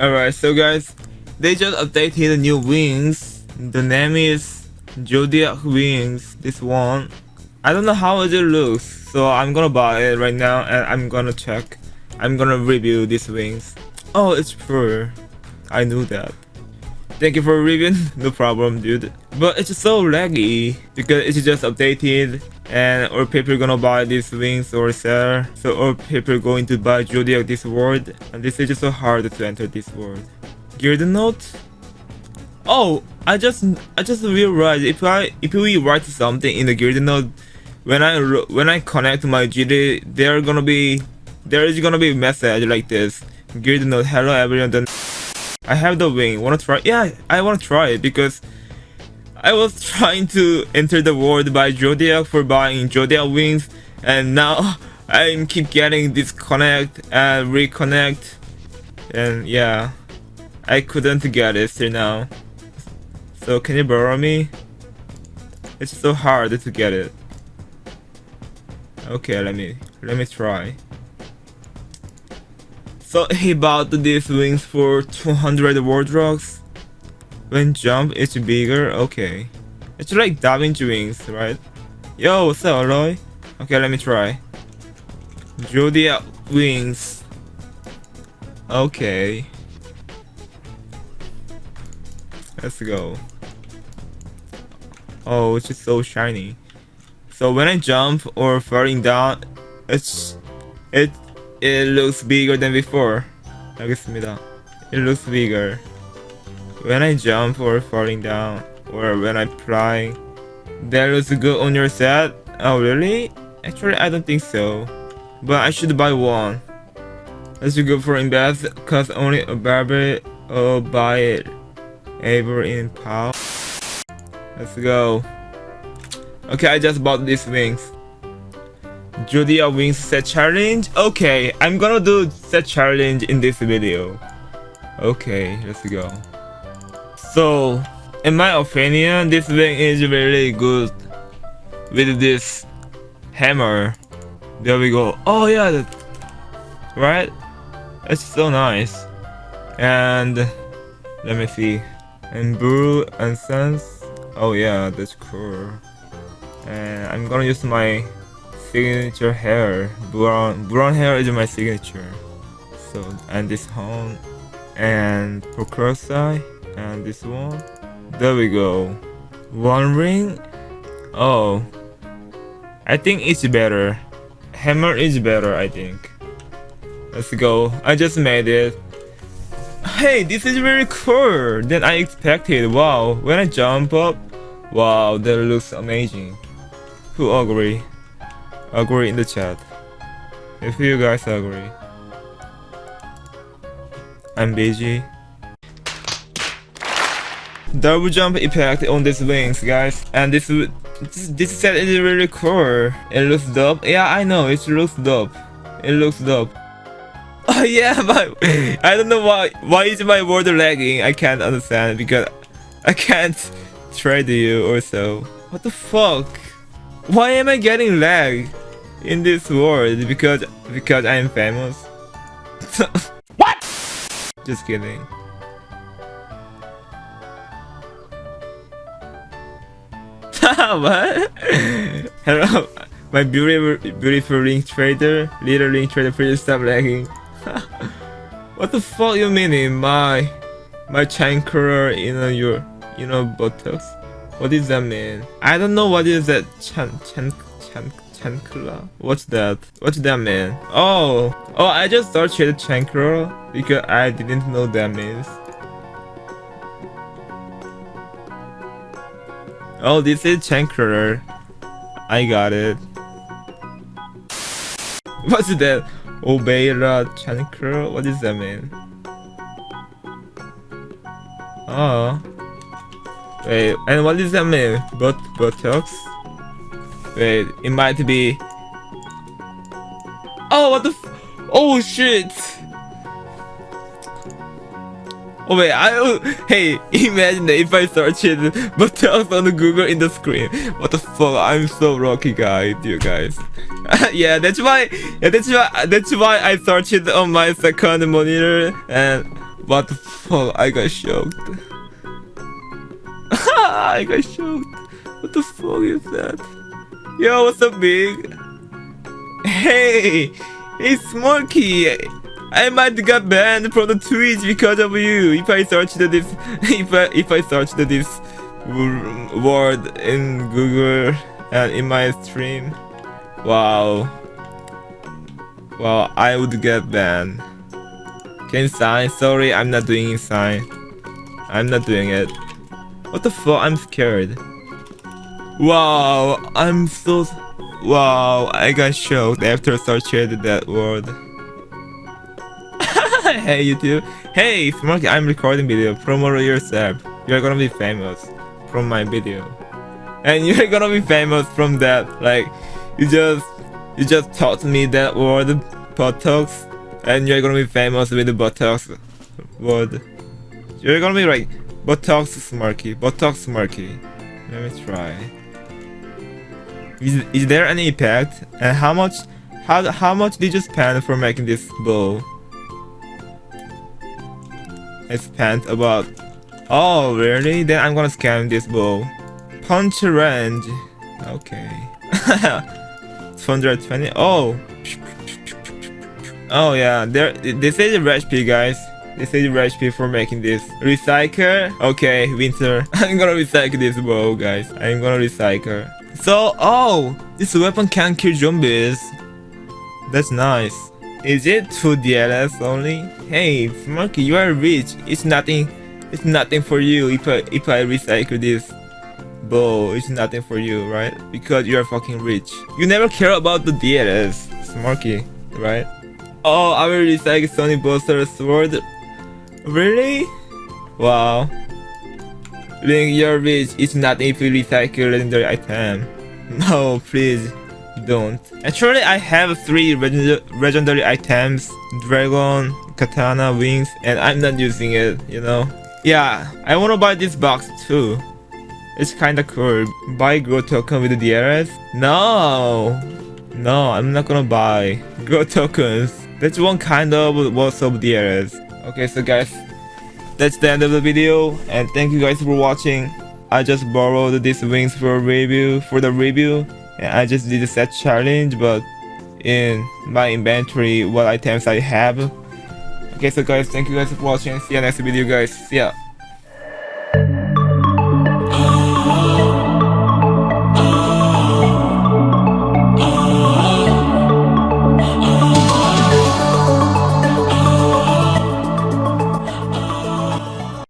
Alright, so guys, they just updated the new wings. The name is Zodiac Wings. This one. I don't know how it looks, so I'm gonna buy it right now and I'm gonna check. I'm gonna review these wings. Oh, it's fur. I knew that. Thank you for reviewing. no problem, dude. But it's so laggy because it's just updated and or people gonna buy these wings or sell. So or people going to buy zodiac this world. And this is just so hard to enter this world. Gear note oh i just i just realized if i if we write something in the gear note when i when i connect my gd there gonna be there is gonna be message like this. Gear note hello everyone. I have the wing. Wanna try? Yeah i wanna try it because I was trying to enter the world by Zodiac for buying Zodiac wings and now I keep getting disconnect and reconnect and yeah I couldn't get it till now. So can you borrow me? It's so hard to get it. Okay let me let me try. So he bought these wings for 200 world rocks when jump it's bigger, okay. It's like Da Vinci wings, right? Yo, what's up, Aloy? Okay, let me try. Zodiac wings. Okay. Let's go. Oh, it's just so shiny. So when I jump or falling down, it's it it looks bigger than before. 알겠습니다. It looks bigger. When I jump or falling down, or when I fly, that looks good on your set? Oh really? Actually I don't think so. But I should buy one. Let's go for invest, cause only a barber will buy it. Ever in power. Let's go. Okay, I just bought these wings. Julia wings set challenge? Okay, I'm gonna do set challenge in this video. Okay, let's go. So, in my opinion, this thing is really good with this hammer. There we go. Oh yeah, right? It's so nice. And let me see. And blue and sense. Oh yeah, that's cool. And I'm gonna use my signature hair. Brown brown hair is my signature. So and this horn and Procrusite and this one. There we go. One ring. Oh. I think it's better. Hammer is better I think. Let's go. I just made it. Hey this is very cool. Than I expected. Wow. When I jump up. Wow that looks amazing. Who agree? Agree in the chat. If you guys agree. I'm busy double jump impact on these wings guys. And this this, set is really cool. It looks dope. Yeah i know. It looks dope. It looks dope. Oh yeah but i don't know why why is my word lagging? I can't understand because i can't trade you or so. What the fuck? Why am i getting lag in this world? Because because i'm famous? What? Just kidding what? Hello, my beautiful, beautiful link trader, little link trader, please stop lagging. what the fuck you meaning? My, my chancre in uh, your, you know, buttocks? What does that mean? I don't know what is that chan, chan, chan, chancla? What's that? What's that mean? Oh, oh, I just searched chancre because I didn't know that means. Oh, this is Chancrer. I got it. What's that? Obeira Chancrer? What does that mean? Oh. Wait, and what does that mean? But buttocks? Wait, it might be... Oh, what the Oh shit! Oh wait, I oh, hey, imagine if I search it, else on Google in the screen. What the fuck? I'm so rocky, guy, dear guys. yeah, that's why. Yeah, that's why. That's why I searched it on my second monitor, and What the fuck? I got shocked. I got shocked. What the fuck is that? Yo, what's up, big? Hey, it's Smokey. I might get banned from the Twitch because of you. If I search the this, if I if I search the this word in Google and in my stream, wow, wow, I would get banned. Can sign? Sorry, I'm not doing sign. I'm not doing it. What the fuck? I'm scared. Wow, I'm so. Wow, I got shocked after searching that word. Hey YouTube. Hey Smarky, I'm recording video. Promote yourself. You're gonna be famous from my video. And you're gonna be famous from that. Like you just you just taught me that word buttocks and you're gonna be famous with the buttocks word. You're gonna be like buttocks smarky, buttocks smarky. Let me try. Is, is there any impact? And how much how how much did you spend for making this bow? I spent about Oh really? Then I'm gonna scan this bow. Punch range. Okay. 220 Oh Oh yeah, there this is a recipe guys. This is a recipe for making this. Recycle? Okay, winter. I'm gonna recycle this bow guys. I'm gonna recycle. So oh this weapon can kill zombies. That's nice. Is it 2 DLS only? Hey, Smoky, you are rich. It's nothing. It's nothing for you if I if I recycle this bow. It's nothing for you, right? Because you are fucking rich. You never care about the DLS, Smoky, right? Oh, I will recycle Sony Buster Sword. Really? Wow. Link, you're rich. It's nothing if you recycle legendary item. No, please don't. Actually, I have three legendary items. Dragon, Katana, Wings, and I'm not using it, you know? Yeah, I wanna buy this box too. It's kinda cool. Buy Grow token with the DRS? No! No, I'm not gonna buy Grow tokens. That's one kind of worth of DRS. Okay, so guys, that's the end of the video, and thank you guys for watching. I just borrowed these wings for review, for the review, I just did a set challenge but in my inventory what items I have. Okay so guys thank you guys for watching. See you next video guys. See ya